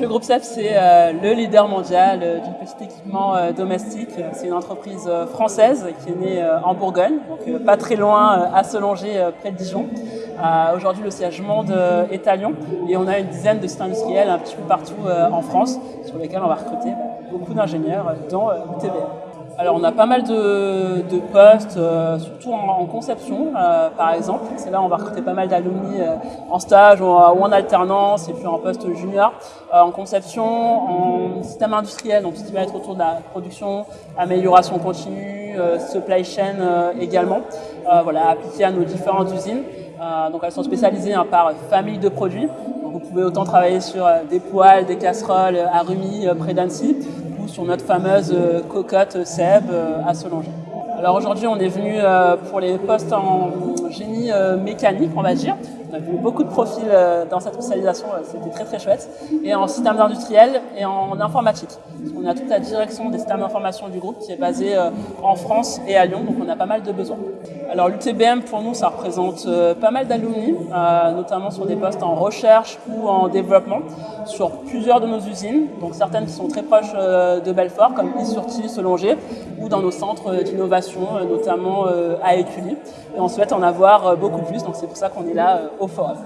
le groupe SEF, c'est euh, le leader mondial euh, du petit équipement euh, domestique. C'est une entreprise française qui est née en Bourgogne, donc pas très loin à Solonger, près de Dijon. Aujourd'hui, le siège monde est à Lyon et on a une dizaine de sites industriels un petit peu partout en France sur lesquels on va recruter beaucoup d'ingénieurs dans l'UTBM. Alors on a pas mal de, postes, euh, surtout en, conception euh, par exemple. C'est là où on va recruter pas mal d'alumni euh, en stage ou, en alternance et puis en poste junior. en conception, en système industriel, donc ce qui va être autour de la production, amélioration continue, supply chain également, voilà, appliqué à nos différentes usines. Donc elles sont spécialisées hein, par famille de produits. Donc, vous pouvez autant travailler sur des poêles, des casseroles à Rumi près d'Annecy, sur notre fameuse euh, cocotte Seb euh, à Solanger. Alors aujourd'hui, on est venu euh, pour les postes en génie mécanique, on va dire. On a vu beaucoup de profils dans cette spécialisation, c'était très très chouette. Et en système industriel et en informatique. On a toute la direction des systèmes d'information du groupe qui est basée en France et à Lyon, donc on a pas mal de besoins. Alors l'UTBM pour nous ça représente euh, pas mal d'alumni, euh, notamment sur des postes en recherche ou en développement sur plusieurs de nos usines, donc certaines qui sont très proches euh, de Belfort comme Isurti, Solonger ou dans nos centres d'innovation, notamment à Écully. Et on souhaite en avoir beaucoup plus, donc c'est pour ça qu'on est là au forum.